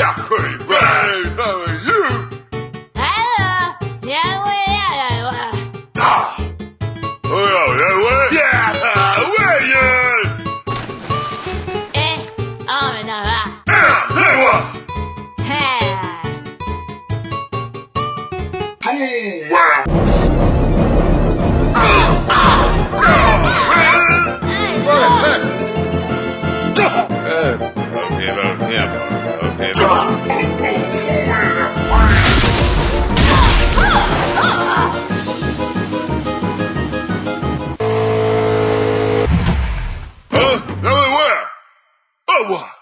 Yeah, Queen are you? Hello. Yeah, well, yeah, well. Ah. Oh, yeah, yeah, well. Yeah, well. Eh, oh, mais non, va. Eh, hey. Hey. Hey. Wow. guilty about him. Okay. Huh? Now where? Oh, what?